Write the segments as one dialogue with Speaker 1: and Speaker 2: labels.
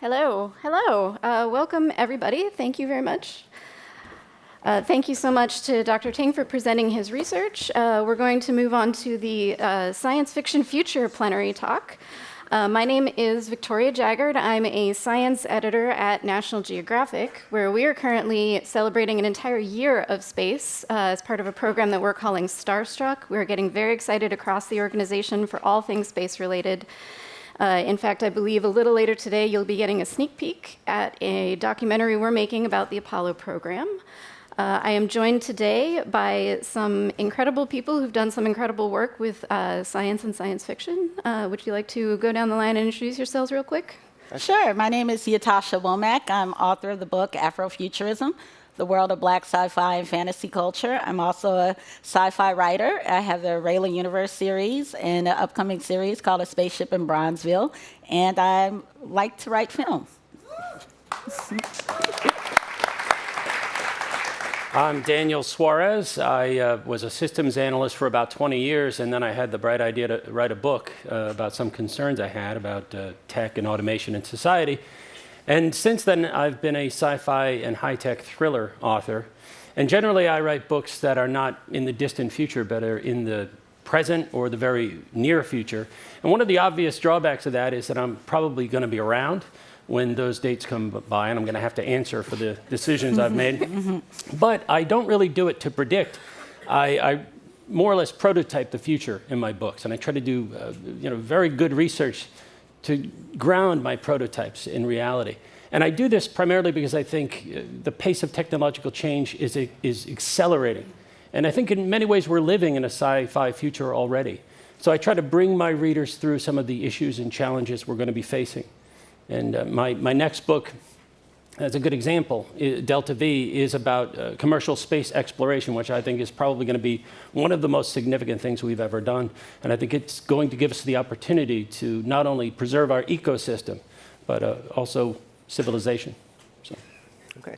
Speaker 1: Hello, hello. Uh, welcome, everybody. Thank you very much. Uh, thank you so much to Dr. Ting for presenting his research. Uh, we're going to move on to the uh, Science Fiction Future plenary talk. Uh, my name is Victoria Jaggard. I'm a science editor at National Geographic, where we are currently celebrating an entire year of space uh, as part of a program that we're calling Starstruck. We're getting very excited across the organization for all things space related. Uh, in fact, I believe a little later today you'll be getting a sneak peek at a documentary we're making about the Apollo program. Uh, I am joined today by some incredible people who've done some incredible work with uh, science and science fiction. Uh, would you like to go down the line and introduce yourselves real quick?
Speaker 2: Sure. My name is Ytasha Womack. I'm author of the book Afrofuturism, The World of Black Sci-Fi and Fantasy Culture. I'm also a sci-fi writer. I have the Rayla Universe series and an upcoming series called A Spaceship in Bronzeville. And I like to write film.
Speaker 3: I'm Daniel Suarez. I uh, was a systems analyst for about 20 years, and then I had the bright idea to write a book uh, about some concerns I had about uh, tech and automation in society. And since then, I've been a sci-fi and high-tech thriller author. And generally, I write books that are not in the distant future, but are in the present or the very near future. And one of the obvious drawbacks of that is that I'm probably going to be around when those dates come by, and I'm going to have to answer for the decisions I've made. but I don't really do it to predict. I, I, more or less prototype the future in my books, and I try to do uh, you know, very good research to ground my prototypes in reality. And I do this primarily because I think uh, the pace of technological change is, is accelerating. And I think in many ways we're living in a sci-fi future already. So I try to bring my readers through some of the issues and challenges we're going to be facing. And uh, my, my next book, as a good example, Delta V, is about uh, commercial space exploration, which I think is probably going to be one of the most significant things we've ever done. And I think it's going to give us the opportunity to not only preserve our ecosystem, but uh, also civilization. So.
Speaker 4: Okay.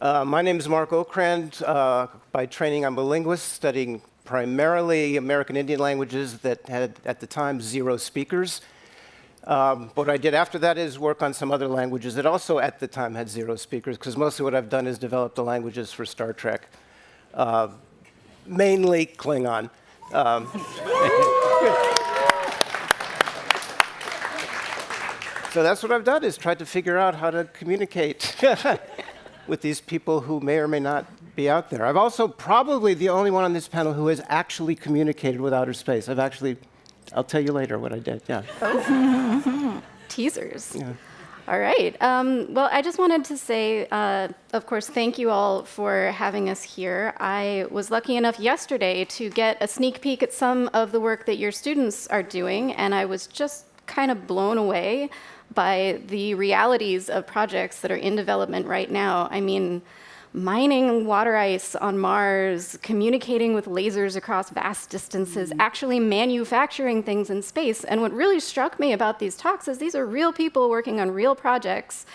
Speaker 4: Uh, my name is Mark Okrand. Uh, by training, I'm a linguist studying primarily American Indian languages that had, at the time, zero speakers. Um, what I did after that is work on some other languages that also at the time had zero speakers, because mostly what I've done is develop the languages for Star Trek, uh, mainly Klingon. Um, so that's what I've done, is tried to figure out how to communicate with these people who may or may not be out there. I'm also probably the only one on this panel who has actually communicated with outer space. I've actually I'll tell you later what I did. Yeah.
Speaker 1: Teasers. Yeah. All right. Um, well, I just wanted to say, uh, of course, thank you all for having us here. I was lucky enough yesterday to get a sneak peek at some of the work that your students are doing, and I was just kind of blown away by the realities of projects that are in development right now. I mean, mining water ice on Mars, communicating with lasers across vast distances, mm-hmm. actually manufacturing things in space. And what really struck me about these talks is these are real people working on real projects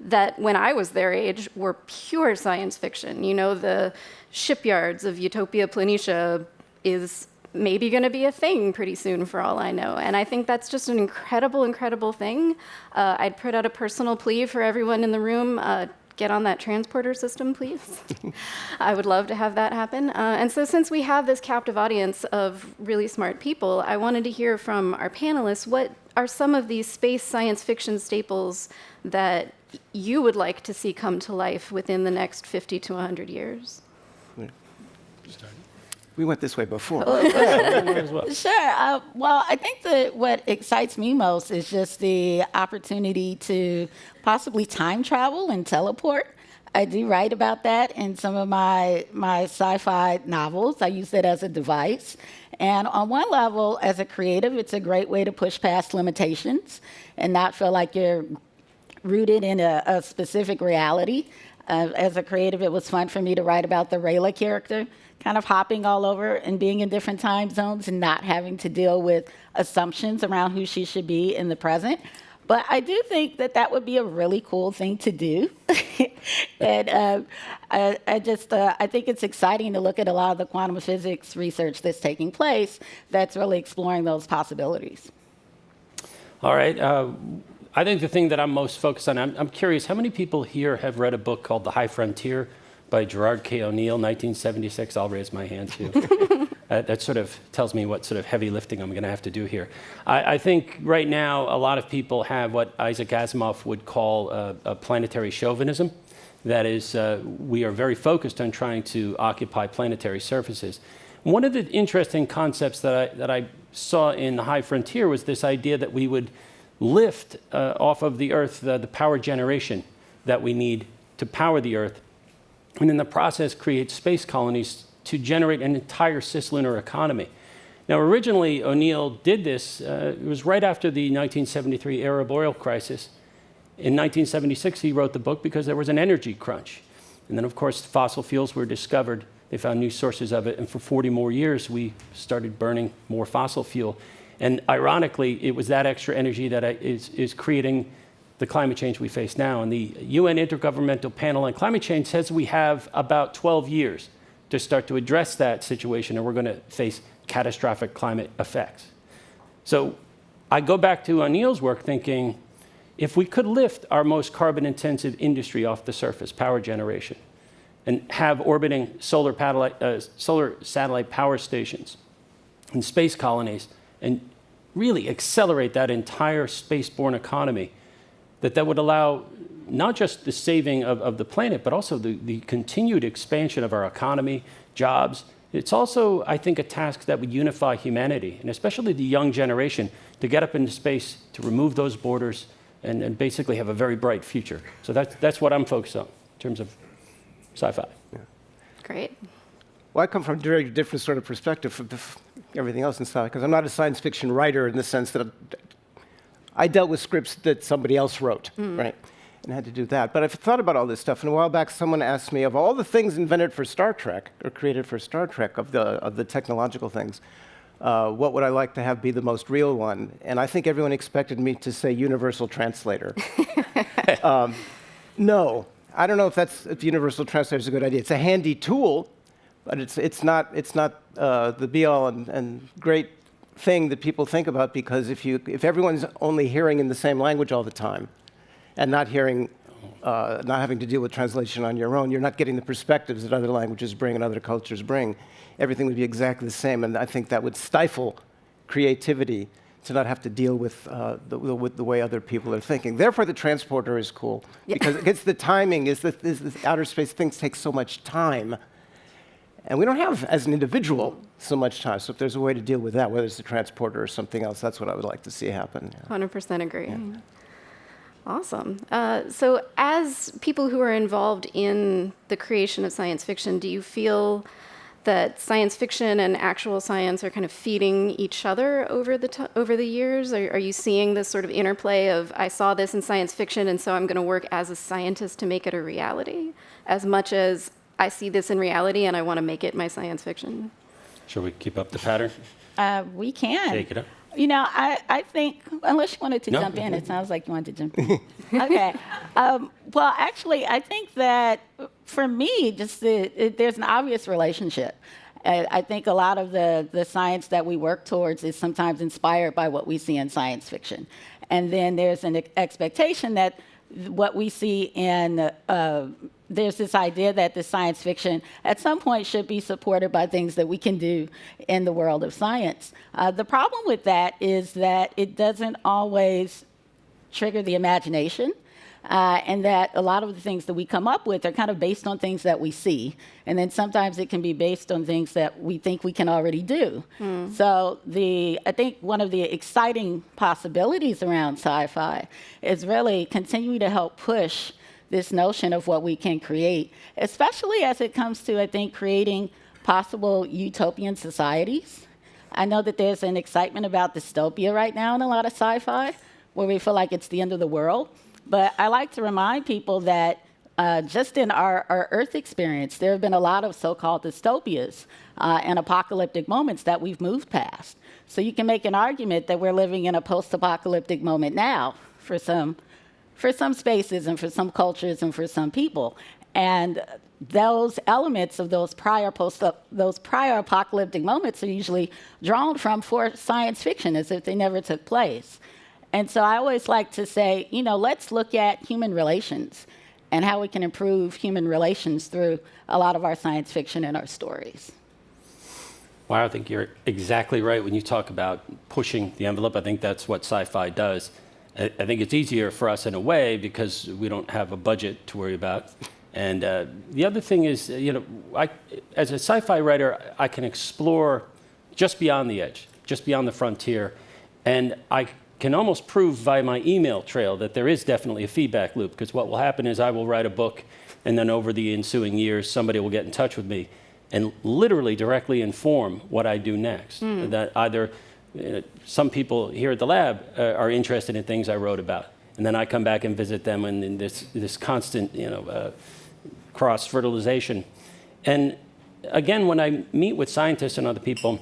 Speaker 1: that when I was their age were pure science fiction. You know, the shipyards of Utopia Planitia is maybe going to be a thing pretty soon for all I know. And I think that's just an incredible, incredible thing. Uh, I'd put out a personal plea for everyone in the room. Uh, get on that transporter system, please? I would love to have that happen. Uh, and so since we have this captive audience of really smart people, I wanted to hear from our panelists, what are some of these space science fiction staples that you would like to see come to life within the next 50 to 100 years?
Speaker 4: We went this way before.
Speaker 2: sure. Uh, well, I think that what excites me most is just the opportunity to possibly time travel and teleport. I do write about that in some of my, my sci-fi novels. I use it as a device. And on one level, as a creative, it's a great way to push past limitations and not feel like you're rooted in a, a specific reality. Uh, as a creative, it was fun for me to write about the Rayla character kind of hopping all over and being in different time zones and not having to deal with assumptions around who she should be in the present. But I do think that that would be a really cool thing to do. and uh, I, I, just, uh, I think it's exciting to look at a lot of the quantum physics research that's taking place that's really exploring those possibilities.
Speaker 3: All right. Uh, I think the thing that I'm most focused on, I'm, I'm, curious, how many people here have read a book called The High Frontier by Gerard K. O'Neill, 1976? I'll raise my hand too. uh, that sort of tells me what sort of heavy lifting I'm going to have to do here. I, I, think right now a lot of people have what Isaac Asimov would call a, a planetary chauvinism. That is, uh, we are very focused on trying to occupy planetary surfaces. One of the interesting concepts that I, that I saw in the High Frontier was this idea that we would lift uh, off of the Earth the, the power generation that we need to power the Earth, and in the process create space colonies to generate an entire cislunar economy. Now, originally, O'Neill did this, uh, it was right after the 1973 Arab oil crisis. In 1976, he wrote the book because there was an energy crunch. And then, of course, fossil fuels were discovered. They found new sources of it. And for 40 more years, we started burning more fossil fuel. And ironically, it was that extra energy that is, is creating the climate change we face now. And the UN Intergovernmental Panel on Climate Change says we have about 12 years to start to address that situation, or we're going to face catastrophic climate effects. So I go back to O'Neill's work thinking if we could lift our most carbon intensive industry off the surface, power generation, and have orbiting solar, uh, solar satellite power stations and space colonies and really accelerate that entire spaceborne economy, that that would allow not just the saving of, of the planet, but also the, the continued expansion of our economy, jobs. It's also, I think, a task that would unify humanity, and especially the young generation, to get up into space, to remove those borders, and, and basically have a very bright future. So that's, that's what I'm focused on in terms of sci-fi. Yeah.
Speaker 1: Great.
Speaker 4: Well, I come from a very different sort of perspective from everything else in sci fi, because I'm not a science fiction writer in the sense that I dealt with scripts that somebody else wrote, mm. right? And had to do that. But I've thought about all this stuff. And a while back, someone asked me of all the things invented for Star Trek or created for Star Trek, of the, of the technological things, uh, what would I like to have be the most real one? And I think everyone expected me to say universal translator. um, no, I don't know if that's if universal translator is a good idea. It's a handy tool, but it's, it's not, it's not uh, the be all and, and great thing that people think about because if, you, if everyone's only hearing in the same language all the time and not hearing, uh, not having to deal with translation on your own, you're not getting the perspectives that other languages bring and other cultures bring. Everything would be exactly the same, and I think that would stifle creativity to not have to deal with, uh, the, with the way other people are thinking. Therefore, the transporter is cool yeah. because it's the timing. Is the, is the outer space things take so much time and we don't have, as an individual, so much time. So if there's a way to deal with that, whether it's a transporter or something else, that's what I would like to see happen.
Speaker 1: Yeah. 100% agree. Yeah. Awesome. Uh, so as people who are involved in the creation of science fiction, do you feel that science fiction and actual science are kind of feeding each other over the over the years? Are, are, you seeing this sort of interplay of I saw this in science fiction, and so I'm going to work as a scientist to make it a reality, as much as I see this in reality and I want to make it my science fiction.
Speaker 3: Shall we keep up the pattern?
Speaker 2: Uh, we can.
Speaker 3: Take it up.
Speaker 2: You know, I, I think, unless you wanted to no. jump in, it sounds like you wanted to jump in. okay. Um, well, actually, I think that for me, just the, it, there's an obvious relationship. I think a lot of the, the science that we work towards is sometimes inspired by what we see in science fiction. And then there's an expectation that what we see in uh, there's this idea that the science fiction at some point should be supported by things that we can do in the world of science. Uh, the problem with that is that it doesn't always trigger the imagination. Uh, and that a lot of the things that we come up with are kind of based on things that we see. And then sometimes it can be based on things that we think we can already do. Mm. So the, I think one of the exciting possibilities around sci-fi is really continuing to help push this notion of what we can create, especially as it comes to, I think, creating possible utopian societies. I know that there's an excitement about dystopia right now in a lot of sci fi, where we feel like it's the end of the world. But I like to remind people that uh, just in our, our, Earth experience, there have been a lot of so called dystopias uh, and apocalyptic moments that we've moved past. So you can make an argument that we're living in a post apocalyptic moment now for some for some spaces and for some cultures and for some people. And those elements of those prior post those prior apocalyptic moments are usually drawn from for science fiction as if they never took place. And so I always like to say, you know, let's look at human relations and how we can improve human relations through a lot of our science fiction and our stories.
Speaker 3: Well, I think you're exactly right when you talk about pushing the envelope. I think that's what sci-fi does. I, I think it's easier for us in a way because we don't have a budget to worry about. And uh, the other thing is, uh, you know, I, as a sci-fi writer, I can explore just beyond the edge, just beyond the frontier, and I can almost prove via my email trail that there is definitely a feedback loop. Because what will happen is I will write a book, and then over the ensuing years, somebody will get in touch with me and literally directly inform what I do next.
Speaker 1: Hmm.
Speaker 3: That either uh, some people here at the lab uh, are interested in things I wrote about, and then I come back and visit them, and, and this this constant, you know, uh, cross fertilization. And again, when I meet with scientists and other people,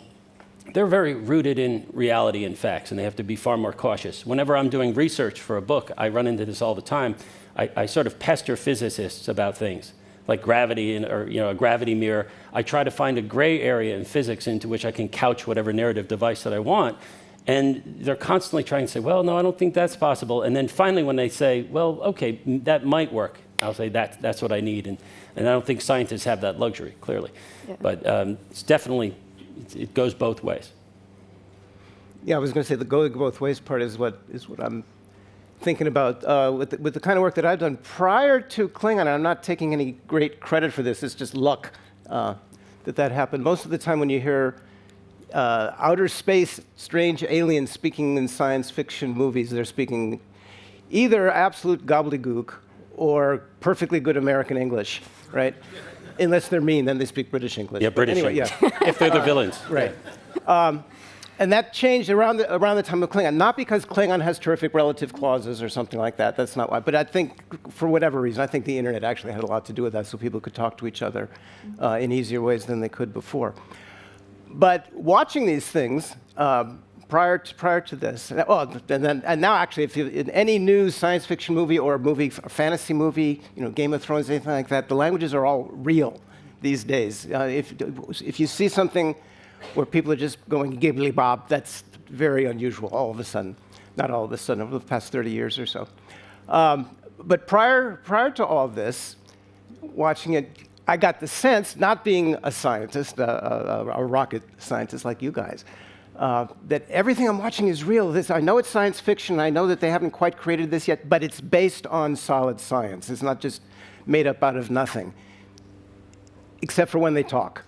Speaker 3: they're very rooted in reality and facts, and they have to be far more cautious. Whenever I'm doing research for a book, I run into this all the time. I, I sort of pester physicists about things like gravity and, or you know, a gravity mirror. I try to find a gray area in physics into which I can couch whatever narrative device that I want. And they're constantly trying to say, well, no, I don't think that's possible. And then finally, when they say, well, okay, that might work, I'll say that, that's what I need. And, and I don't think scientists have that luxury, clearly.
Speaker 1: Yeah.
Speaker 3: But um, it's definitely, it goes both ways.
Speaker 4: Yeah, I was going to say the going both ways part is what is what I'm thinking about uh, with, the, with the kind of work that I've done prior to Klingon. I'm not taking any great credit for this. It's just luck uh, that that happened. Most of the time, when you hear uh, outer space, strange aliens speaking in science fiction movies, they're speaking either absolute gobbledygook or perfectly good American English, right? Unless they're mean, then they speak British English.
Speaker 3: Yeah,
Speaker 4: But
Speaker 3: British
Speaker 4: anyway,
Speaker 3: English.
Speaker 4: yeah.
Speaker 3: if they're the villains.
Speaker 4: Right. Um, and that changed around the, around the time of Klingon. Not because Klingon has terrific relative clauses or something like that. That's not why. But I think, for whatever reason, I think the internet actually had a lot to do with that, so people could talk to each other uh, in easier ways than they could before. But watching these things um, prior to prior to this, and, oh, and then and now actually, if you, in any new science fiction movie or movie, a fantasy movie, you know, Game of Thrones, anything like that, the languages are all real these days. Uh, if if you see something where people are just going gibbly bob, that's very unusual. All of a sudden, not all of a sudden, over the past 30 years or so. Um, but prior prior to all this, watching it, I got the sense, not being a scientist, a, a rocket scientist like you guys, uh, that everything I'm watching is real. This, I know it's science fiction. I know that they haven't quite created this yet, but it's based on solid science. It's not just made up out of nothing, except for when they talk.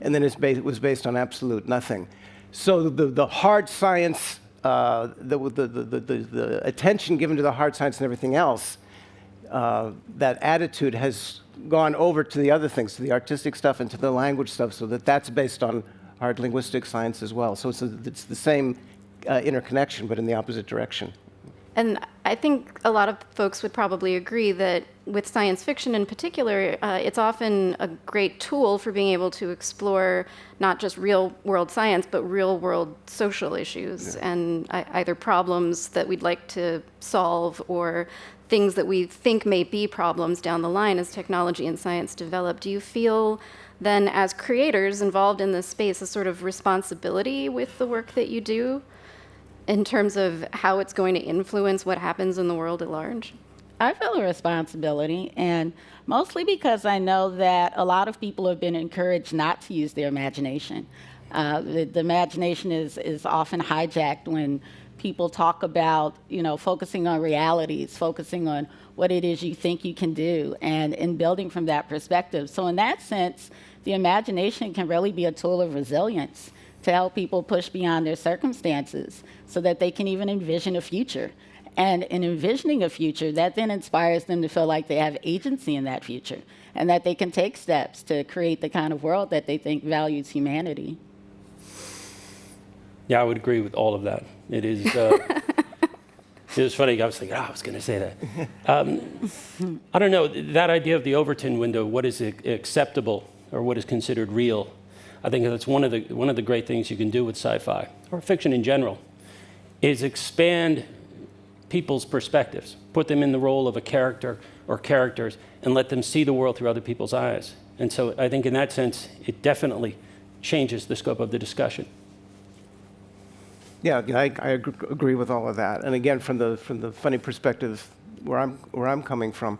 Speaker 4: And then it was based on absolute nothing. So the, the hard science, uh, the, the, the, the, the attention given to the hard science and everything else, uh, that attitude has gone over to the other things, to the artistic stuff and to the language stuff, so that that's based on hard linguistic science as well. So it's, a, it's the same uh, interconnection, but in the opposite direction.
Speaker 1: And I think a lot of folks would probably agree that with science fiction in particular, uh, it's often a great tool for being able to explore not just real world science, but real world social issues and uh, either problems that we'd like to solve or things that we think may be problems down the line as technology and science develop. Do you feel then, as creators involved in this space, a sort of responsibility with the work that you do? in terms of how it's going to influence what happens in the world at large?
Speaker 2: I feel a responsibility, and mostly because I know that a lot of people have been encouraged not to use their imagination. Uh, the, the imagination is, is often hijacked when people talk about, you know, focusing on realities, focusing on what it is you think you can do, and in building from that perspective. So, in that sense, the imagination can really be a tool of resilience to help people push beyond their circumstances so that they can even envision a future. And in envisioning a future, that then inspires them to feel like they have agency in that future and that they can take steps to create the kind of world that they think values humanity.
Speaker 3: Yeah, I would agree with all of that. It is. Uh, it was funny. I was thinking, oh, I was going to say that. Um, I don't know that idea of the Overton window. What is acceptable or what is considered real? I think that's one of the one of the great things you can do with sci-fi or fiction in general, is expand people's perspectives, put them in the role of a character or characters, and let them see the world through other people's eyes. And so I think in that sense, it definitely changes the scope of the discussion.
Speaker 4: Yeah, I, I agree with all of that. And again, from the from the funny perspective where I'm where I'm coming from,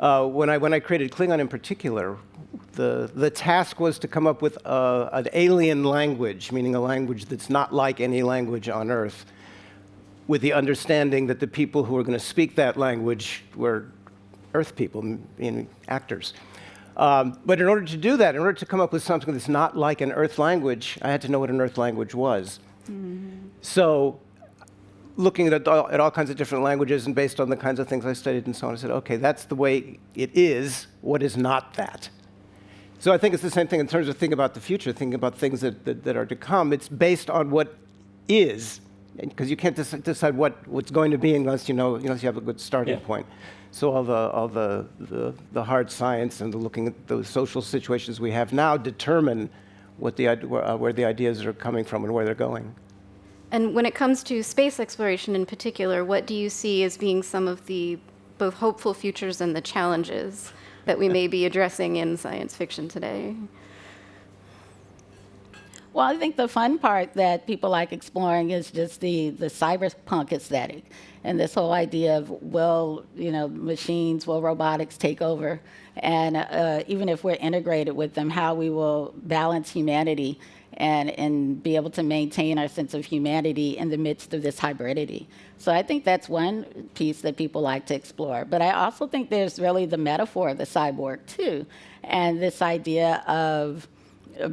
Speaker 4: uh, when I when I created Klingon in particular, the the task was to come up with a, an alien language, meaning a language that's not like any language on Earth, with the understanding that the people who were going to speak that language were Earth people, meaning actors. Um, but in order to do that, in order to come up with something that's not like an Earth language, I had to know what an Earth language was. So, looking at all, at all kinds of different languages and based on the kinds of things I studied and so on, I said, okay, that's the way it is. What is not that? So I think it's the same thing in terms of thinking about the future, thinking about things that, that, that are to come. It's based on what is, because you can't dec- decide what, what's going to be unless you know, unless you have a good starting
Speaker 3: Yeah.
Speaker 4: point. So all the all the, the the hard science and the looking at those social situations we have now determine what the uh, where the ideas are coming from and where they're going.
Speaker 1: And when it comes to space exploration in particular, what do you see as being some of the both hopeful futures and the challenges that we may be addressing in science fiction today?
Speaker 2: Well, I think the fun part that people like exploring is just the, the cyberpunk aesthetic and this whole idea of will, you know, machines, will robotics take over? And uh, even if we're integrated with them, how we will balance humanity and, and be able to maintain our sense of humanity in the midst of this hybridity. So I think that's one piece that people like to explore. But I also think there's really the metaphor of the cyborg, too, and this idea of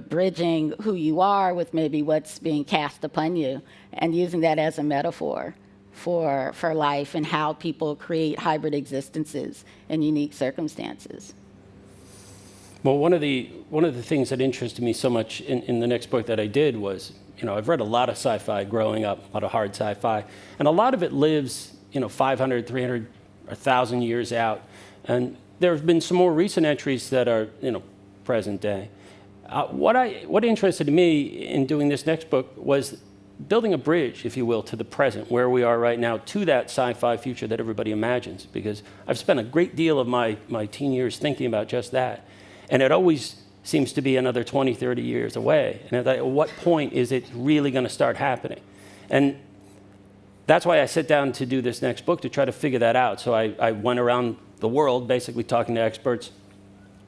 Speaker 2: bridging who you are with maybe what's being cast upon you and using that as a metaphor for, for life and how people create hybrid existences in unique circumstances.
Speaker 3: Well, one of the one of the things that interested me so much in, in the next book that I did was, you know, I've read a lot of sci-fi growing up, a lot of hard sci-fi, and a lot of it lives, you know, 500, 300, or 1,000 years out. And there have been some more recent entries that are, you know, present day. Uh, what I what interested me in doing this next book was building a bridge, if you will, to the present, where we are right now, to that sci-fi future that everybody imagines. Because I've spent a great deal of my, my teen years thinking about just that. And it always seems to be another 20, 30 years away. And at what point is it really going to start happening? And that's why I sit down to do this next book to try to figure that out. So I, I went around the world basically talking to experts,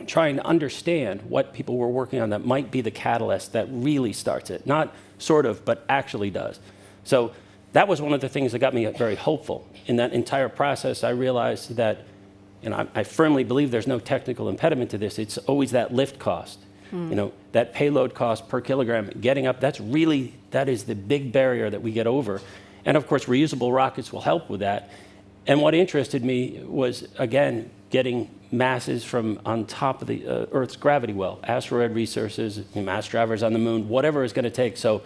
Speaker 3: trying to understand what people were working on that might be the catalyst that really starts it. Not sort of, but actually does. So that was one of the things that got me very hopeful. In that entire process, I realized that, know, I, I firmly believe there's no technical impediment to this. It's always that lift cost. You know, that payload cost per kilogram, getting up, that's really, that is the big barrier that we get over. And of course, reusable rockets will help with that. And what interested me was, again, getting masses from on top of the uh, Earth's gravity well, asteroid resources, mass drivers on the moon, whatever it's going to take. So,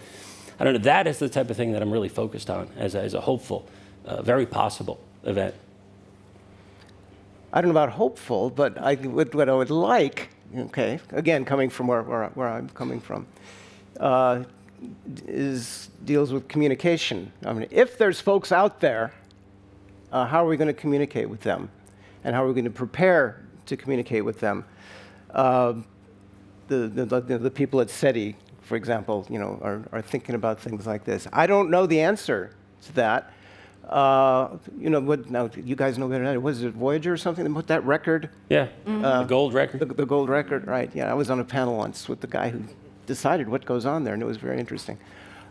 Speaker 3: I don't know, that is the type of thing that I'm really focused on as a, as a hopeful, uh, very possible event.
Speaker 4: I don't know about hopeful, but I, what, what I would like, okay, again, coming from where, where, where I'm coming from, uh, is deals with communication. I mean, if there's folks out there, uh, how are we going to communicate with them? And how are we going to prepare to communicate with them? Uh, the, the, the, the people at SETI, for example, you know, are, are thinking about things like this. I don't know the answer to that. Uh, you know, what, now, you guys know better than I. Was it Voyager or something that put that record?
Speaker 3: Yeah, the gold record.
Speaker 4: The, the gold record, right? Yeah, I was on a panel once with the guy who decided what goes on there, and it was very interesting.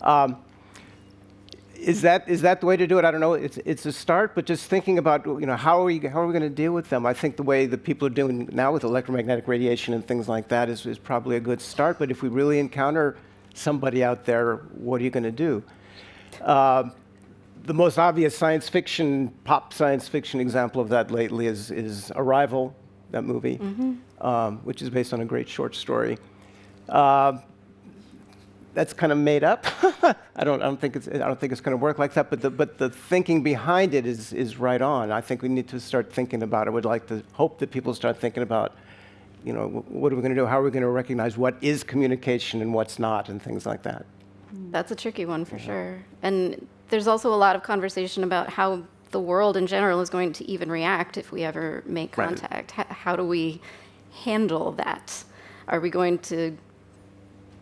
Speaker 4: Um, is that is that the way to do it? I don't know. It's it's a start, but just thinking about you know how are we how are we going to deal with them? I think the way that people are doing now with electromagnetic radiation and things like that is, is probably a good start. But if we really encounter somebody out there, what are you going to do? Um the most obvious science fiction, pop science fiction example of that lately is, is Arrival, that movie, um, which is based on a great short story. Uh, that's kind of made up. I don't, I don't think it's, I don't think it's going to work like that. But the, but the thinking behind it is, is right on. I think we need to start thinking about it. I would like to hope that people start thinking about, you know, what are we going to do? How are we going to recognize what is communication and what's not, and things like that.
Speaker 1: That's a tricky one for sure. And there's also a lot of conversation about how the world in general is going to even react if we ever make contact. H- how do we handle that? Are we going to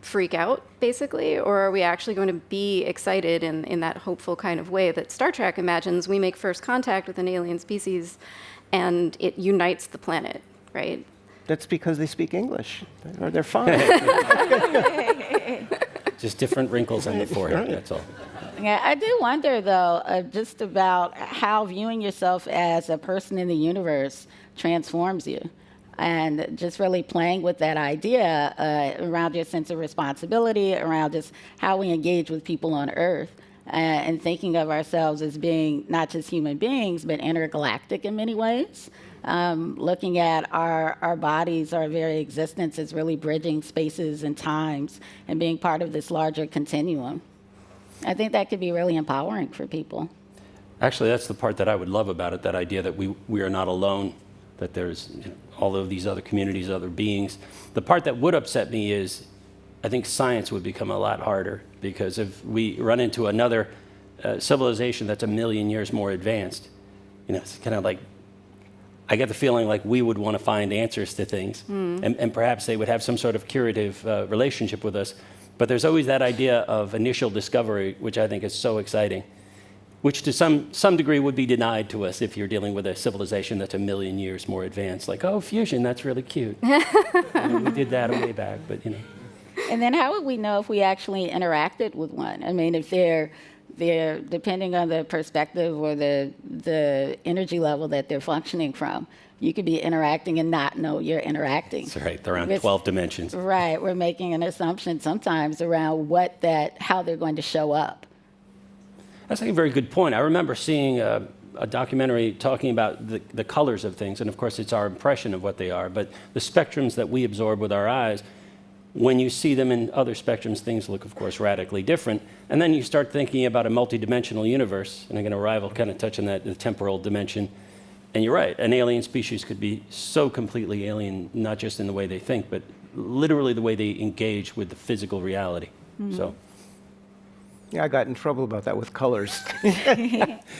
Speaker 1: freak out, basically? Or are we actually going to be excited in, in that hopeful kind of way that Star Trek imagines? We make first contact with an alien species and it unites the planet, right?
Speaker 4: That's because they speak English. They're, they're fine.
Speaker 3: Just different wrinkles on the forehead, that's all.
Speaker 2: Yeah, I do wonder though, uh, just about how viewing yourself as a person in the universe transforms you. And just really playing with that idea uh, around your sense of responsibility, around just how we engage with people on Earth, uh, and thinking of ourselves as being not just human beings, but intergalactic in many ways. Um, looking at our, our bodies, our very existence as really bridging spaces and times and being part of this larger continuum. I think that could be really empowering for people.
Speaker 3: Actually, that's the part that I would love about it, that idea that we, we are not alone, that there's you know, all of these other communities, other beings. The part that would upset me is I think science would become a lot harder because if we run into another uh, civilization that's a million years more advanced, you know, it's kind of like I get the feeling like we would want to find answers to things, mm. and, and, perhaps they would have some sort of curative uh, relationship with us. But there's always that idea of initial discovery, which I think is so exciting, which to some, some degree would be denied to us if you're dealing with a civilization that's a million years more advanced. Like, oh, fusion, that's really cute. we did that way back, but you know.
Speaker 2: And then how would we know if we actually interacted with one? I mean, if they're they're depending on the perspective or the the energy level that they're functioning from. You could be interacting and not know you're interacting.
Speaker 3: That's right. They're around 12 dimensions.
Speaker 2: Right. We're making an assumption sometimes around what that how they're going to show up.
Speaker 3: That's a very good point. I remember seeing a, a documentary talking about the, the colors of things, and of course, it's our impression of what they are, but the spectrums that we absorb with our eyes when you see them in other spectrums, things look, of course, radically different. And then you start thinking about a multidimensional universe, and again, Arrival kind of touching that the temporal dimension. And you're right, an alien species could be so completely alien, not just in the way they think, but literally the way they engage with the physical reality. Mm -hmm. So.
Speaker 4: Yeah, I got in trouble about that with colors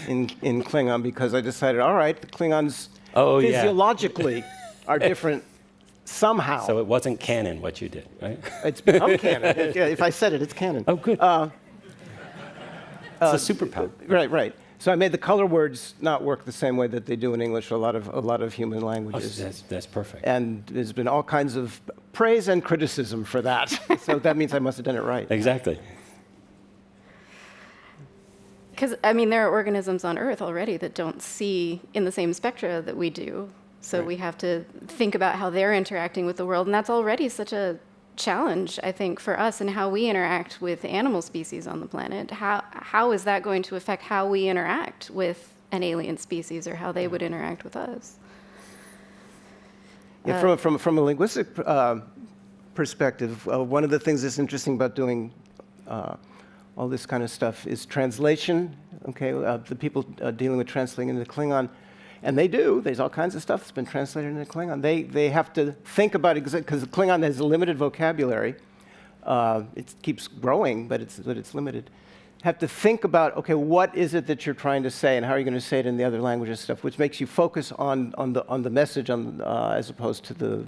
Speaker 4: in, in Klingon because I decided, all right, the Klingons oh, physiologically yeah. are different somehow.
Speaker 3: So it wasn't canon what you did, right?
Speaker 4: It's become canon. if I said it, it's canon.
Speaker 3: Oh, good. Uh, it's uh, a superpower.
Speaker 4: Right, right. So I made the color words not work the same way that they do in English, a lot of, a lot of human languages.
Speaker 3: Oh, that's, that's perfect.
Speaker 4: And there's been all kinds of praise and criticism for that. so that means I must have done it right.
Speaker 3: Exactly.
Speaker 1: Because, I mean, there are organisms on Earth already that don't see in the same spectra that we do. So right. we have to think about how they're interacting with the world. And that's already such a challenge, I think, for us and how we interact with animal species on the planet. How, how is that going to affect how we interact with an alien species or how they would interact with us?
Speaker 4: Yeah, uh, from, from, from a linguistic uh, perspective, uh, one of the things that's interesting about doing uh, all this kind of stuff is translation. Okay, uh, the people uh, dealing with translating into Klingon and they do. There's all kinds of stuff that's been translated into Klingon. They, they have to think about it because Klingon has a limited vocabulary. Uh, it keeps growing, but it's, but it's limited. Have to think about, okay, what is it that you're trying to say and how are you going to say it in the other languages stuff, which makes you focus on, on, the, on the message on, uh, as opposed to the,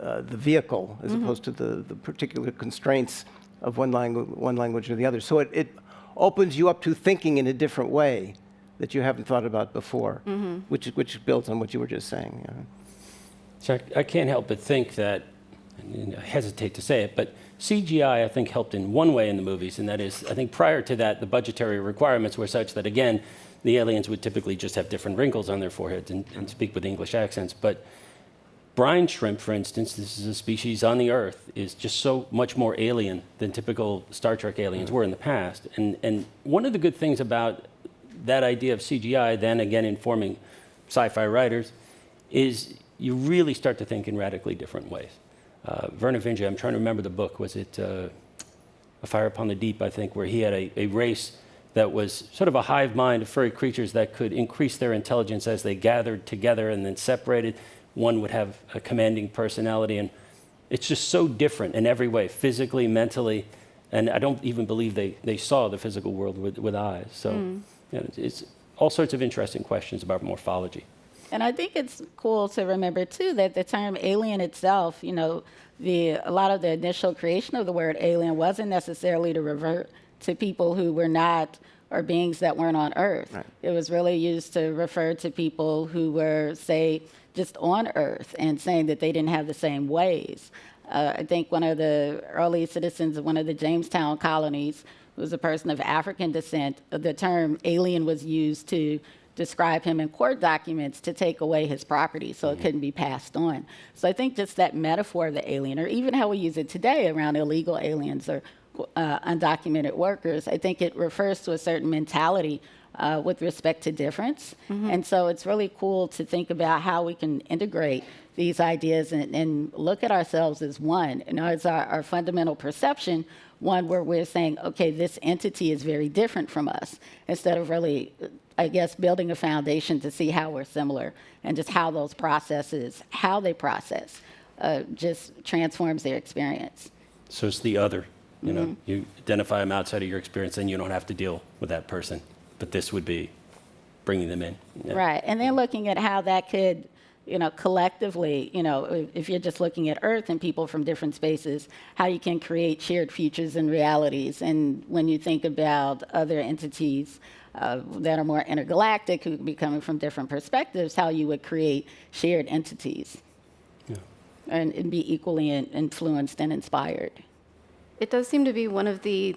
Speaker 4: uh, the vehicle, as mm -hmm. opposed to the, the particular constraints of one, langu one language or the other. So it, it opens you up to thinking in a different way that you haven't thought about before, mm -hmm. which, which builds on what you were just saying. Yeah.
Speaker 3: So I, I, can't help but think that, I hesitate to say it, but CGI, I think, helped in one way in the movies, and that is, I think prior to that, the budgetary requirements were such that, again, the aliens would typically just have different wrinkles on their foreheads and, and speak with English accents. But brine shrimp, for instance, this is a species on the Earth, is just so much more alien than typical Star Trek aliens were in the past. And, and one of the good things about that idea of CGI, then again informing sci-fi writers, is you really start to think in radically different ways. Uh, Vernor Vinge, I'm trying to remember the book, was it uh, A Fire Upon the Deep, I think, where he had a, a race that was sort of a hive mind of furry creatures that could increase their intelligence as they gathered together and then separated. One would have a commanding personality, and it's just so different in every way, physically, mentally, and I don't even believe they, they saw the physical world with, with eyes. So. Mm you know, it's all sorts of interesting questions about morphology.
Speaker 2: And I think it's cool to remember too that the term alien itself, you know, the a lot of the initial creation of the word alien wasn't necessarily to revert to people who were not or beings that weren't on Earth.
Speaker 4: Right.
Speaker 2: It was really used to refer to people who were, say, just on Earth and saying that they didn't have the same ways. Uh, I think one of the early citizens of one of the Jamestown colonies who was a person of African descent. The term alien was used to describe him in court documents to take away his property so it couldn't be passed on. So I think just that metaphor of the alien, or even how we use it today around illegal aliens or uh, undocumented workers, I think it refers to a certain mentality uh, with respect to difference. And so it's really cool to think about how we can integrate these ideas and, and look at ourselves as one. You know, it's our, our fundamental perception, one where we're saying, okay, this entity is very different from us, instead of really, I guess, building a foundation to see how we're similar and just how those processes, how they process, uh, just transforms their experience.
Speaker 3: So it's the other. You know, you identify them outside of your experience, then you don't have to deal with that person. But this would be bringing them in. Yeah.
Speaker 2: Right. And then looking at how that could, you know, collectively, you know, if- if you're just looking at Earth and people from different spaces, how you can create shared futures and realities. And when you think about other entities uh, that are more intergalactic, who could be coming from different perspectives, how you would create shared entities
Speaker 3: Yeah.
Speaker 2: and, and be equally in, influenced and inspired.
Speaker 1: It does seem to be one of the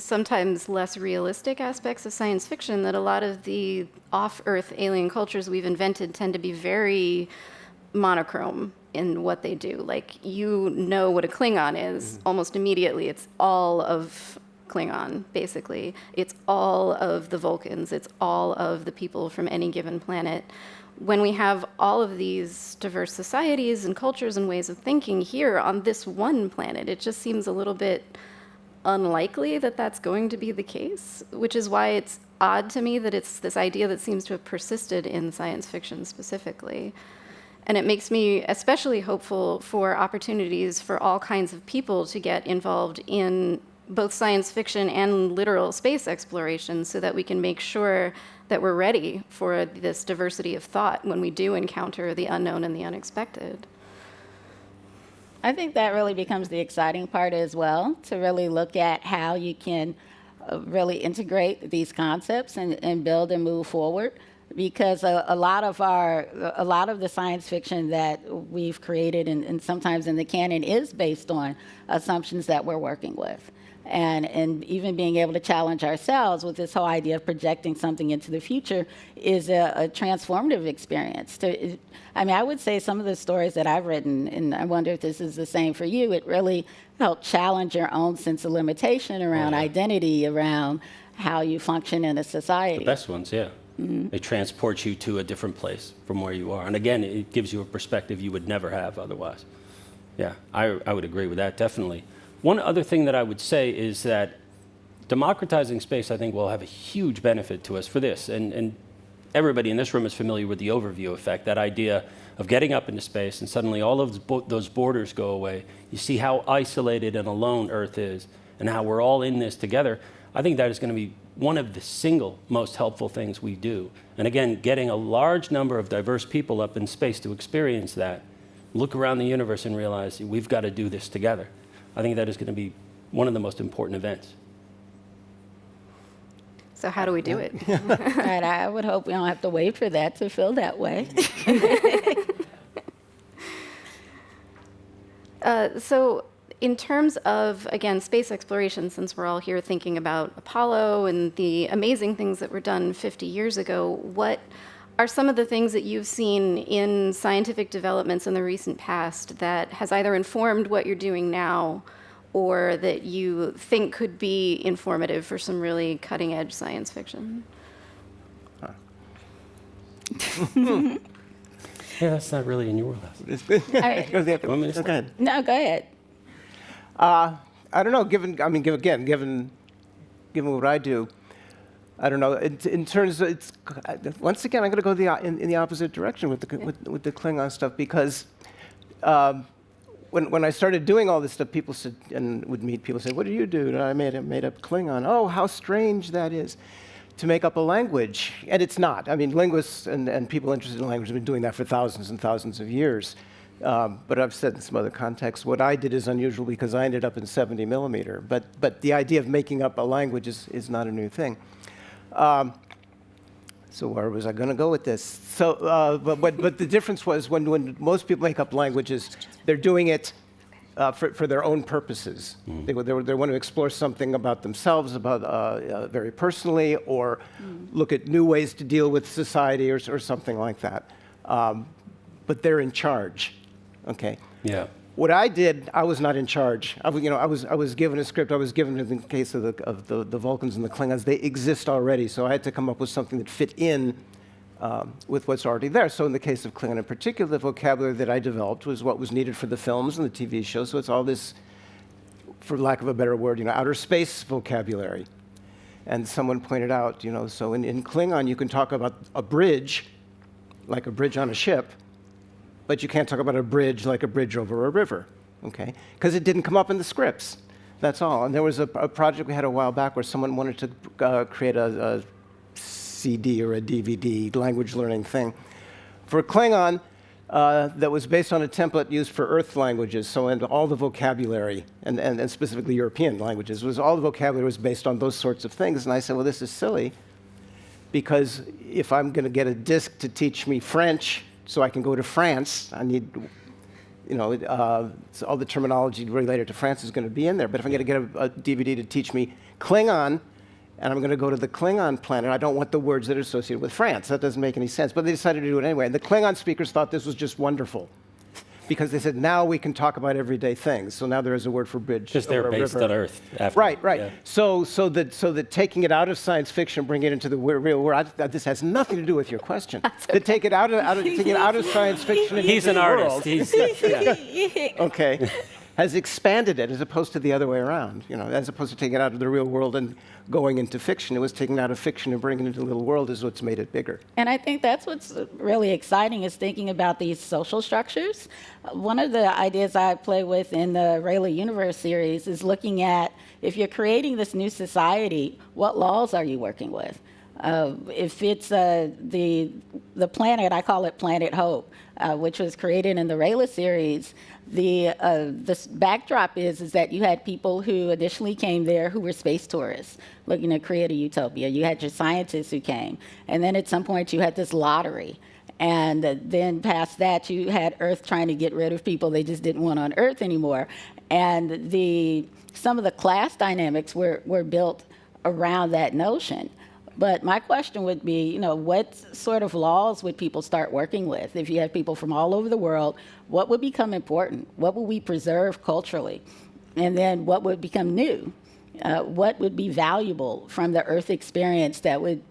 Speaker 1: sometimes less realistic aspects of science fiction that a lot of the off Earth alien cultures we've invented tend to be very monochrome in what they do. Like, you know what a Klingon is mm-hmm. almost immediately. It's all of Klingon, basically. It's all of the Vulcans, it's all of the people from any given planet. When we have all of these diverse societies and cultures and ways of thinking here on this one planet, it just seems a little bit unlikely that that's going to be the case, which is why it's odd to me that it's this idea that seems to have persisted in science fiction specifically. And it makes me especially hopeful for opportunities for all kinds of people to get involved in both science fiction and literal space exploration so that we can make sure that we're ready for this diversity of thought when we do encounter the unknown and the unexpected.
Speaker 2: I think that really becomes the exciting part as well, to really look at how you can uh, really integrate these concepts and, and build and move forward. Because a, a lot of our, a lot of the science fiction that we've created and, and sometimes in the canon is based on assumptions that we're working with. And, and even being able to challenge ourselves with this whole idea of projecting something into the future is a, a transformative experience. To, I mean, I would say some of the stories that I've written, and I wonder if this is the same for you, it really helped challenge your own sense of limitation oh, around
Speaker 3: yeah.
Speaker 2: identity, around how you function in a society.
Speaker 3: The best ones, yeah. Mm-hmm. They transport you to a different place from where you are. And again, it gives you a perspective you would never have otherwise. Yeah, I, I would agree with that, definitely. One other thing that I would say is that democratizing space, I think, will have a huge benefit to us for this. And, and everybody in this room is familiar with the overview effect, that idea of getting up into space and suddenly all of those those borders go away. You see how isolated and alone Earth is and how we're all in this together. I think that is going to be one of the single most helpful things we do. And again, getting a large number of diverse people up in space to experience that, look around the universe and realize we've got to do this together. I think that is going to be one of the most important events.
Speaker 1: So, how do we do it?
Speaker 2: right, I would hope we don't have to wait for that to feel that way.
Speaker 1: Uh, so, in terms of, again, space exploration, since we're all here thinking about Apollo and the amazing things that were done 50 years ago, what are some of the things that you've seen in scientific developments in the recent past that has either informed what you're doing now or that you think could be informative for some really cutting edge science fiction?
Speaker 3: Yeah, that's not really in your wheelhouse.
Speaker 2: right.
Speaker 4: Go ahead.
Speaker 3: Want me to
Speaker 4: Go ahead.
Speaker 2: No, go ahead.
Speaker 4: Uh, I don't know. Given, I mean, given, again, given, given what I do, I don't know. In, in terms, of it's once again, I'm going to go the in, in the opposite direction with the with, with the Klingon stuff because um, when when I started doing all this stuff, people said and would meet people say, "What do you do?" And I made a made up Klingon. Oh, how strange that is. to make up a language, and it's not. I mean, linguists and, and people interested in language have been doing that for thousands and thousands of years. Um, but I've said in some other contexts, what I did is unusual because I ended up in 70 millimeter. But, but the idea of making up a language is, is not a new thing. Um, so where was I going to go with this? So, uh, but, but, but the difference was when, when most people make up languages, they're doing it uh, for, for their own purposes. They, they, they want to explore something about themselves, about uh, uh, very personally, or look at new ways to deal with society or, or something like that. Um, but they're in charge. Okay.
Speaker 3: Yeah.
Speaker 4: What I did, I was not in charge. I, you know, I was, I was given a script. I was given, in the case of, the, of the, the Vulcans and the Klingons, they exist already. So I had to come up with something that fit in um, with what's already there. So in the case of Klingon in particular, the vocabulary that I developed was what was needed for the films and the TV shows. So it's all this, for lack of a better word, you know, outer space vocabulary. And someone pointed out, you know, so in, in Klingon you can talk about a bridge, like a bridge on a ship, but you can't talk about a bridge like a bridge over a river, okay? Because it didn't come up in the scripts. That's all. And there was a, a project we had a while back where someone wanted to uh, create a, a CD or a DVD language learning thing for Klingon uh, that was based on a template used for Earth languages. So, and all the vocabulary, and, and, and specifically European languages, was all the vocabulary was based on those sorts of things. And I said, well, this is silly because if I'm going to get a disc to teach me French so I can go to France, I need, you know, uh, so all the terminology related to France is going to be in there. But if I'm going to get a, a DVD to teach me Klingon, and I'm going to go to the Klingon planet, I don't want the words that are associated with France. That doesn't make any sense. But they decided to do it anyway. And the Klingon speakers thought this was just wonderful. Because they said, now we can talk about everyday things. So now there is a word for bridge.
Speaker 3: Just they're based
Speaker 4: river.
Speaker 3: on Earth. After,
Speaker 4: Right, right.
Speaker 3: yeah.
Speaker 4: So, so that, so that taking it out of science fiction, bring it into the real world. I, this has nothing to do with your question. To take it out of, out of take it out of science fiction.
Speaker 3: He's
Speaker 4: into
Speaker 3: an
Speaker 4: the
Speaker 3: artist.
Speaker 4: world,
Speaker 3: He's, yeah.
Speaker 4: okay, has expanded it as opposed to the other way around. You know, as opposed to taking it out of the real world and going into fiction, it was taking out of fiction and bringing it into the little world is what's made it bigger.
Speaker 2: And I think that's what's really exciting is thinking about these social structures. One of the ideas I play with in the Rayla Universe series is looking at if you're creating this new society, what laws are you working with? Uh, if it's uh, the the planet, I call it Planet Hope, uh, which was created in the Rayla series. The uh, the backdrop is is that you had people who initially came there who were space tourists looking to create a utopia. You had your scientists who came, and then at some point you had this lottery. And then past that, you had Earth trying to get rid of people they just didn't want on Earth anymore. And the some of the class dynamics were, were built around that notion. But my question would be, you know, what sort of laws would people start working with? If you have people from all over the world, what would become important? What would we preserve culturally? And then what would become new? Uh, what would be valuable from the Earth experience that would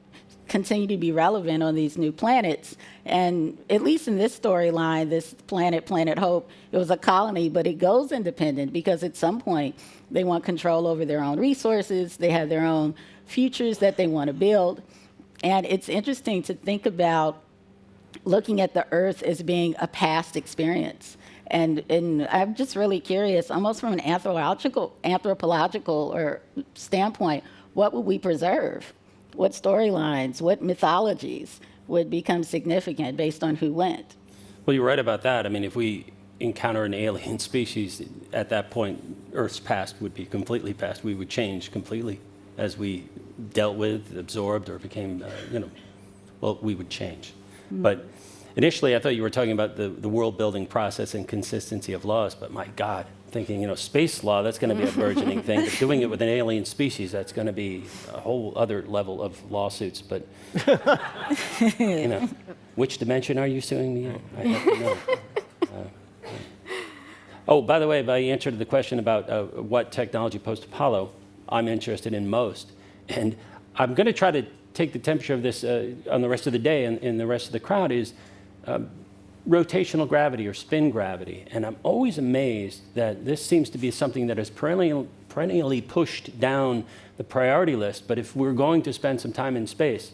Speaker 2: continue to be relevant on these new planets. And at least in this storyline, this planet, Planet Hope, it was a colony, but it goes independent because at some point they want control over their own resources, they have their own futures that they want to build. And it's interesting to think about looking at the earth as being a past experience. And, and I'm just really curious, almost from an anthropological, anthropological or standpoint, what would we preserve? What storylines, what mythologies would become significant based on who went?
Speaker 3: Well, you're right about that. I mean, if we encounter an alien species, at that point, Earth's past would be completely past. We would change completely as we dealt with, absorbed, or became, uh, you know, well, we would change. But initially, I thought you were talking about the, the world building process and consistency of laws, but my God, thinking, you know, space law, that's going to be a burgeoning thing. But doing it with an alien species, that's going to be a whole other level of lawsuits. But, you know, which dimension are you suing me in? I have to know. Uh, Oh, by the way, by answer to the question about uh, what technology post-Apollo I'm interested in most, and I'm going to try to take the temperature of this uh, on the rest of the day and, and the rest of the crowd is um, rotational gravity or spin gravity. And I'm always amazed that this seems to be something that is perennial, perennially pushed down the priority list. But if we're going to spend some time in space,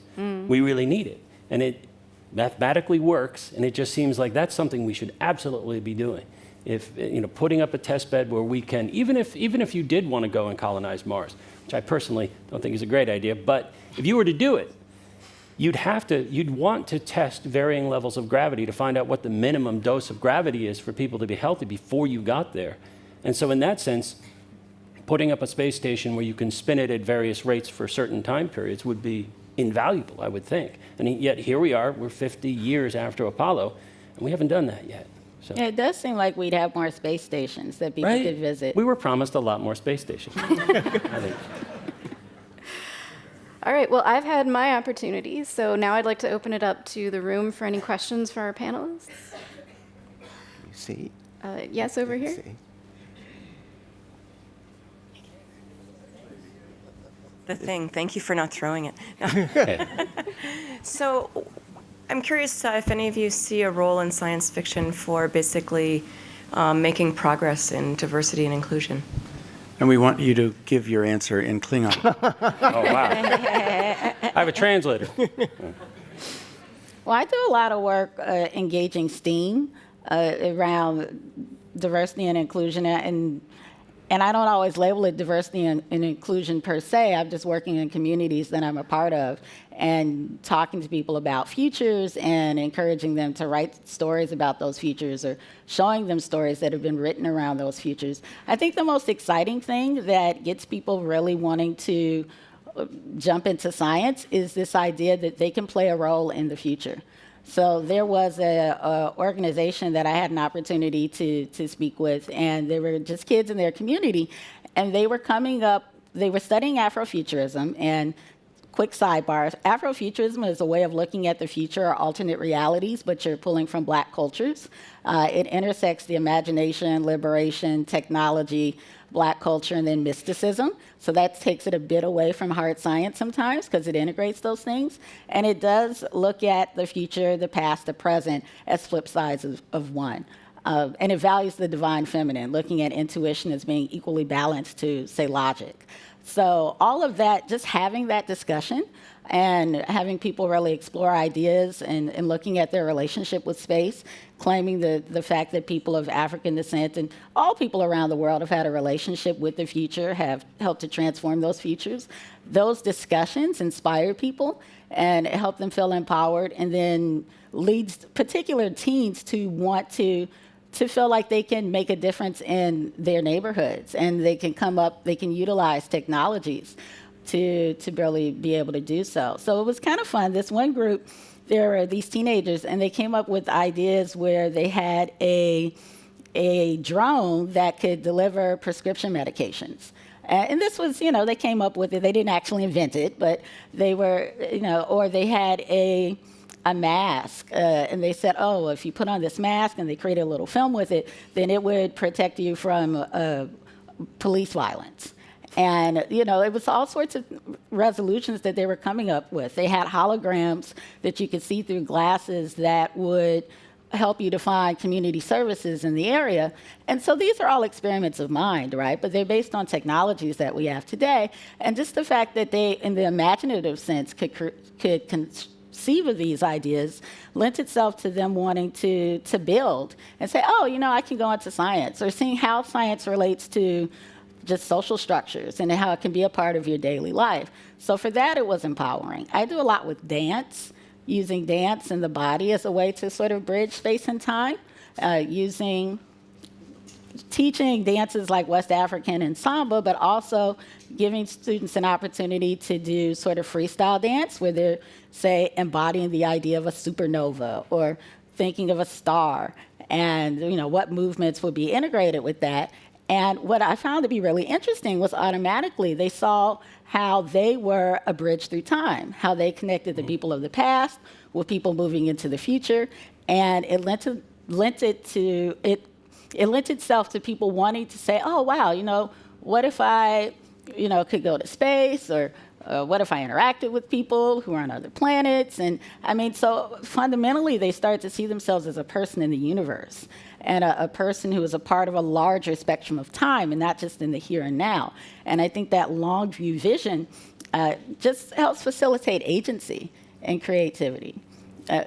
Speaker 3: we really need it. And it mathematically works, and it just seems like that's something we should absolutely be doing. if, you know, putting up a test bed where we can, even if, even if you did want to go and colonize Mars, which I personally don't think is a great idea, but if you were to do it, you'd have to, you'd want to test varying levels of gravity to find out what the minimum dose of gravity is for people to be healthy before you got there. And so in that sense, putting up a space station where you can spin it at various rates for certain time periods would be invaluable, I would think. And yet here we are, we're 50 years after Apollo, and we haven't done that yet. So,
Speaker 2: Yeah, it does seem like we'd have more space stations that people
Speaker 3: right?
Speaker 2: could visit.
Speaker 3: We were promised a lot more space stations. I think.
Speaker 1: All right, well, I've had my opportunity, so now I'd like to open it up to the room for any questions for our panelists.
Speaker 4: You see?
Speaker 1: Uh, yes, over here.
Speaker 4: See?
Speaker 5: The thing. Thank you for not throwing it. No. So, I'm curious uh, if any of you see a role in science fiction for basically um, making progress in diversity and inclusion.
Speaker 6: And we want you to give your answer in Klingon.
Speaker 3: Oh, wow. I have a translator.
Speaker 2: Well, I do a lot of work uh, engaging STEAM uh, around diversity and inclusion, and and I don't always label it diversity and, and, inclusion per se. I'm just working in communities that I'm a part of and talking to people about futures and encouraging them to write stories about those futures or showing them stories that have been written around those futures. I think the most exciting thing that gets people really wanting to uh, jump into science is this idea that they can play a role in the future. So there was a, organization that I had an opportunity to to speak with, and they were just kids in their community, and they were coming up. They were studying Afrofuturism, and quick sidebar: Afrofuturism is a way of looking at the future or alternate realities, but you're pulling from Black cultures. Uh, it intersects the imagination, liberation, technology, black culture, and then mysticism. So that takes it a bit away from hard science sometimes because it integrates those things. And it does look at the future, the past, the present as flip sides of, of one. Uh, and it values the divine feminine, looking at intuition as being equally balanced to, say, logic. So all of that, just having that discussion and having people really explore ideas and, and looking at their relationship with space, claiming the, the fact that people of African descent and all people around the world have had a relationship with the future, have helped to transform those futures. Those discussions inspire people and help them feel empowered and then leads particular teens to want to to feel like they can make a difference in their neighborhoods and they can come up, they can utilize technologies to, to really be able to do so. So it was kind of fun. This one group, there were these teenagers, and they came up with ideas where they had a, a drone that could deliver prescription medications. And this was, you know, they came up with it. They didn't actually invent it, but they were, you know, or they had a, a mask, uh, and they said, oh, if you put on this mask, and they created a little film with it, then it would protect you from uh, police violence. And, you know, it was all sorts of resolutions that they were coming up with. They had holograms that you could see through glasses that would help you to find community services in the area. And so these are all experiments of mind, right? But they're based on technologies that we have today. And just the fact that they, in the imaginative sense, could, could conceive of these ideas lent itself to them wanting to, to build and say, oh, you know, I can go into science, or seeing how science relates to just social structures and how it can be a part of your daily life. So for that, it was empowering. I do a lot with dance, using dance and the body as a way to sort of bridge space and time, uh, using teaching dances like West African and samba, but also giving students an opportunity to do sort of freestyle dance where they're, say, embodying the idea of a supernova or thinking of a star. And you know what movements would be integrated with that. And what I found to be really interesting was automatically they saw how they were a bridge through time, how they connected the mm-hmm. people of the past with people moving into the future, and it lent, to, lent it to it. It lent itself to people wanting to say, "Oh, wow, you know, what if I, you know, could go to space or." Uh, what if I interacted with people who are on other planets? And I mean, so fundamentally, they start to see themselves as a person in the universe and a, a, person who is a part of a larger spectrum of time and not just in the here and now. And I think that long view vision uh, just helps facilitate agency and creativity. Uh,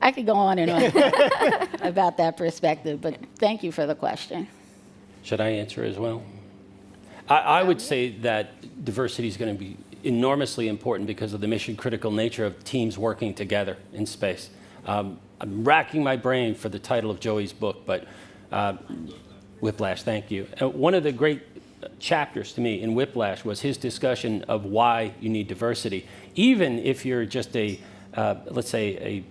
Speaker 2: I could go on and on about that perspective, but thank you for the question.
Speaker 3: Should I answer as well? I, I would say that diversity is going to be enormously important because of the mission critical nature of teams working together in space. Um, I'm racking my brain for the title of Joey's book, but uh, Whiplash, thank you. Uh, one of the great chapters to me in Whiplash was his discussion of why you need diversity. Even if you're just a, uh, let's say, a,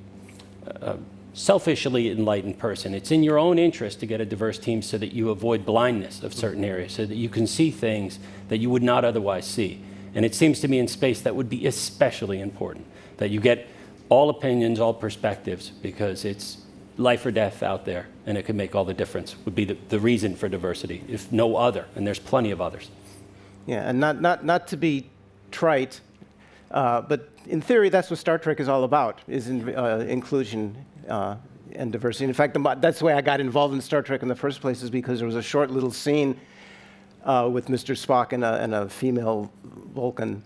Speaker 3: selfishly enlightened person. It's in your own interest to get a diverse team so that you avoid blindness of certain areas, so that you can see things that you would not otherwise see. And it seems to me in space that would be especially important, that you get all opinions, all perspectives, because it's life or death out there, and it can make all the difference, would be the, the reason for diversity, if no other, and there's plenty of others.
Speaker 4: Yeah, and not, not, not to be trite, uh, but in theory, that's what Star Trek is all about, is in, uh, inclusion uh, and diversity. In fact, that's the way I got involved in Star Trek in the first place, is because there was a short little scene uh, with Mr. Spock and a, and a female Vulcan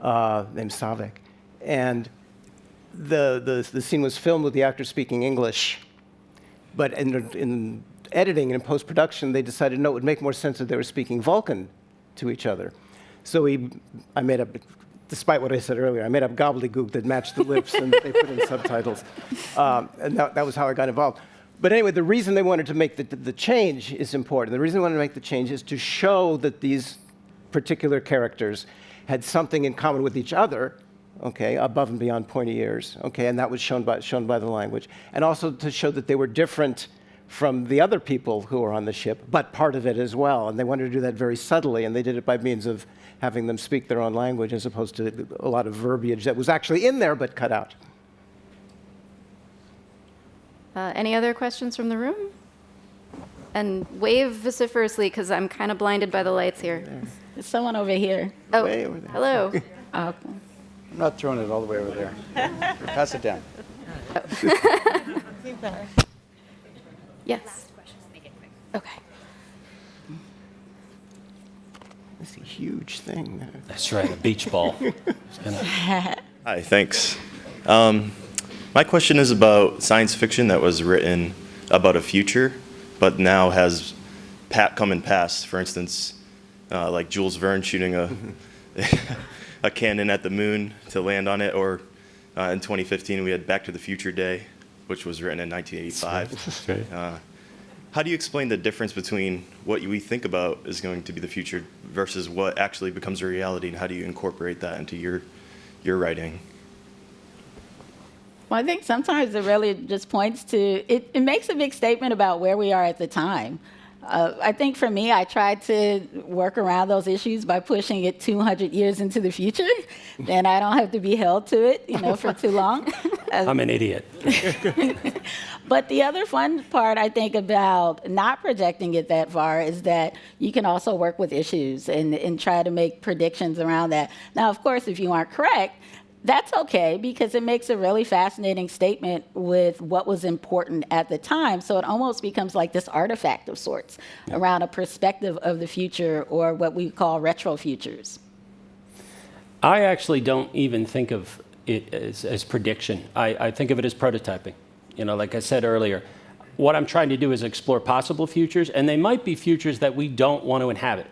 Speaker 4: uh, named Saavik. And the, the, the scene was filmed with the actor speaking English, but in, in editing and in post-production, they decided, no, it would make more sense if they were speaking Vulcan to each other. So we, I made up, despite what I said earlier, I made up gobbledygook that matched the lips and they put in subtitles. Um, and that, that was how I got involved. But anyway, the reason they wanted to make the, the change is important. The reason they wanted to make the change is to show that these particular characters had something in common with each other, okay, above and beyond pointy ears, okay, and that was shown by, shown by the language. And also to show that they were different from the other people who were on the ship, but part of it as well. And they wanted to do that very subtly, and they did it by means of having them speak their own language as opposed to a lot of verbiage that was actually in there but cut out.
Speaker 1: Uh, any other questions from the room? And wave vociferously because I'm kind of blinded by the lights here.
Speaker 2: There's someone over here.
Speaker 1: Oh,
Speaker 4: Way over there.
Speaker 1: hello.
Speaker 2: Oh,
Speaker 6: I'm not throwing it all the way over there. Pass it down.
Speaker 1: yes. Okay.
Speaker 4: It's a huge thing.
Speaker 3: That's right, a beach ball.
Speaker 7: Hi, thanks. Um, my question is about science fiction that was written about a future, but now has pat come and pass. For instance, uh, like Jules Verne shooting a a cannon at the moon to land on it, or uh, in 2015 we had Back to the Future Day, which was written in 1985.
Speaker 3: That's right.
Speaker 7: Uh, how do you explain the difference between what we think about is going to be the future versus what actually becomes a reality, and how do you incorporate that into your your writing?
Speaker 2: Well, I think sometimes it really just points to, it, it makes a big statement about where we are at the time. Uh, I think for me, I tried to work around those issues by pushing it 200 years into the future. then I don't have to be held to it, you know, for too long. Uh,
Speaker 3: I'm an idiot.
Speaker 2: But the other fun part, I think, about not projecting it that far is that you can also work with issues and, and try to make predictions around that. Now, of course, if you aren't correct, that's okay because it makes a really fascinating statement with what was important at the time. So it almost becomes like this artifact of sorts around a perspective of the future or what we call retro futures.
Speaker 3: I actually don't even think of it as, as prediction. I, I think of it as prototyping. You know, like I said earlier, what I'm trying to do is explore possible futures, and they might be futures that we don't want to inhabit.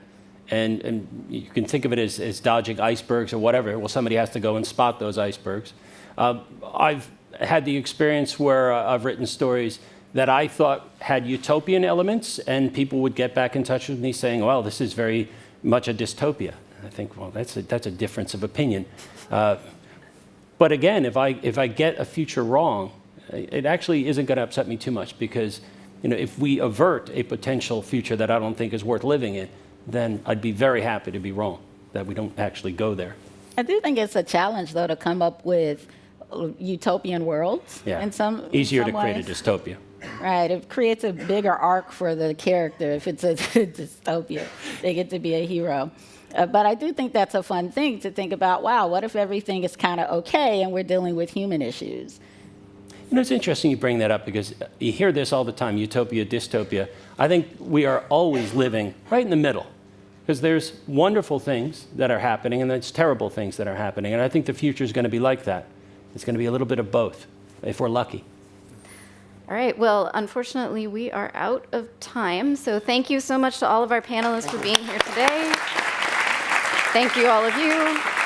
Speaker 3: And, and you can think of it as, as dodging icebergs or whatever. Well, somebody has to go and spot those icebergs. Uh, I've had the experience where uh, I've written stories that I thought had utopian elements, and people would get back in touch with me saying, well, this is very much a dystopia. I think, well, that's a, that's a difference of opinion. Uh, but again, if I, if I get a future wrong, it actually isn't going to upset me too much because you know, if we avert a potential future that I don't think is worth living in, then I'd be very happy to be wrong, that we don't actually go there.
Speaker 2: I do think it's a challenge, though, to come up with utopian worlds
Speaker 3: Yeah.
Speaker 2: in some in
Speaker 3: Easier
Speaker 2: some
Speaker 3: to create a dystopia.
Speaker 2: Right, it creates a bigger arc for the character if it's a dystopia. They get to be a hero. Uh, but I do think that's a fun thing to think about. Wow, what if everything is kind of okay and we're dealing with human issues?
Speaker 3: You know, it's interesting you bring that up because you hear this all the time utopia, dystopia. I think we are always living right in the middle because there's wonderful things that are happening and there's terrible things that are happening. And I think the future is going to be like that. It's going to be a little bit of both if we're lucky.
Speaker 1: All right, well, unfortunately, we are out of time. So thank you so much to all of our panelists for being here today. Thank you, all of you.